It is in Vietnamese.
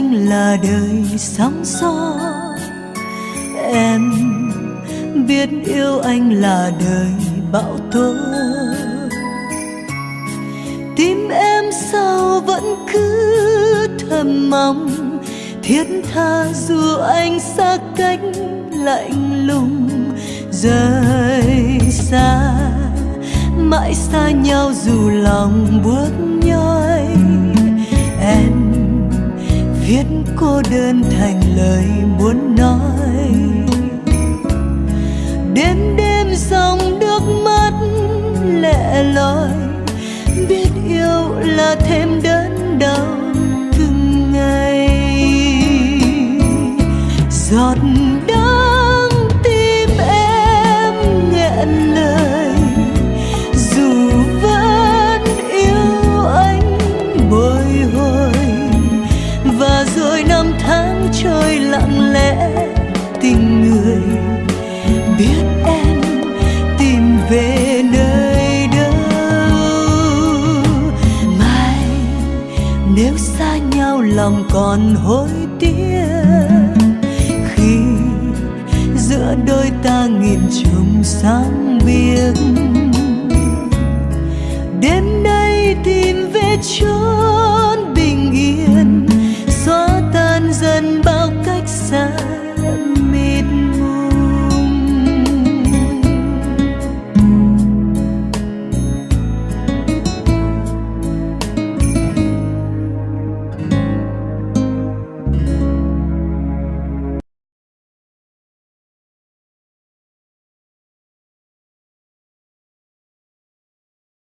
anh là đời sóng gió em biết yêu anh là đời bão tố. Tim em sao vẫn cứ thầm mong, thiết tha dù anh xa cách lạnh lùng. Rời xa, mãi xa nhau dù lòng buốt nhau cô đơn thành lời muốn nói. Đêm đêm dòng nước mắt lệ loi, biết yêu là thêm đớn đau từng ngày giọt đau năm tháng trôi lặng lẽ, tình người biết em tìm về nơi đâu. Mai, nếu xa nhau lòng còn hối tiếc, khi giữa đôi ta nghìn trùng sáng biếc, đêm nay tìm về chốn